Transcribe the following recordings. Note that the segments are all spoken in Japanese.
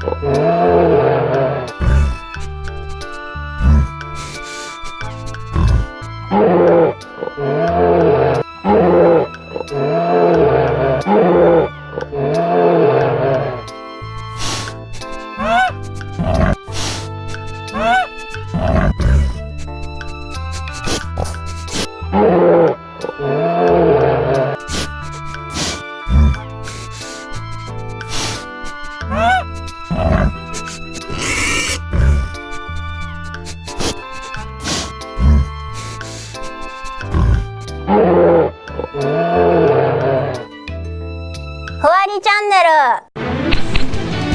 ふ りチャンネル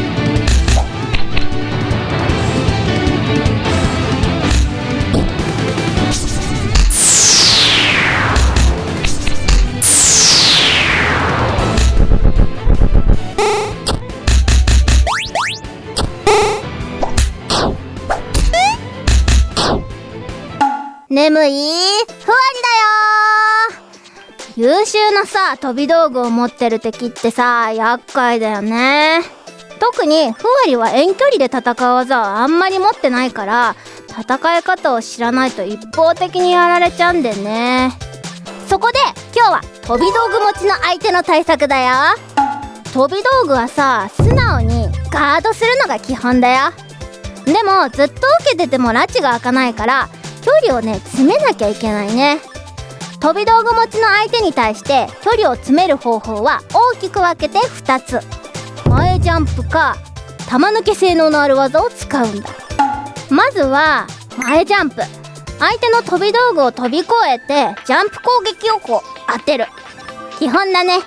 眠い？ふわりだよ優秀なさ飛び道具を持ってる敵ってさ厄介だよね。特にふわりは遠距離で戦う技をあんまり持ってないから戦い方を知らないと一方的にやられちゃうんでね。そこで今日は飛び道具持ちの相手の対策だよ。飛び道具はさ素直にガードするのが基本だよ。でもずっと受けてても拉致が開かないから距離をね詰めなきゃいけないね。飛び道具持ちの相手に対して距離を詰める方法は大きく分けて2つ。前ジャンプか玉抜け性能のある技を使うんだ。まずは前ジャンプ。相手の飛び道具を飛び越えてジャンプ攻撃をこう当てる。基本だね。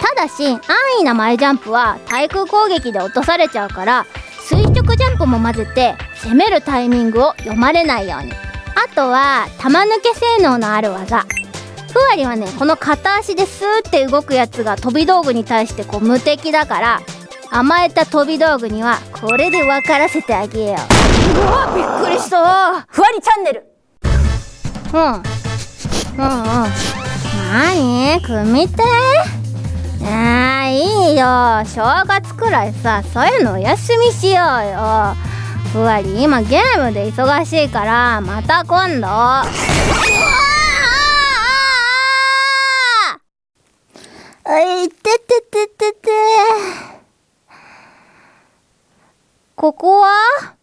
ただし安易な前ジャンプは対空攻撃で落とされちゃうから垂直ジャンプも混ぜて攻めるタイミングを読まれないように。あとは玉抜け性能のある技。ふわりはねこの片足でスーって動くやつが飛び道具に対してこう無敵だから甘えた飛び道具にはこれで分からせてあげよう。うわびっくりした。わふわりチャンネル。うん。うんうん。なに組手？あーいいよ。正月くらいさそういうのお休みしようよふわり今ゲームで忙しいからまた今度。あいててててて。ここは？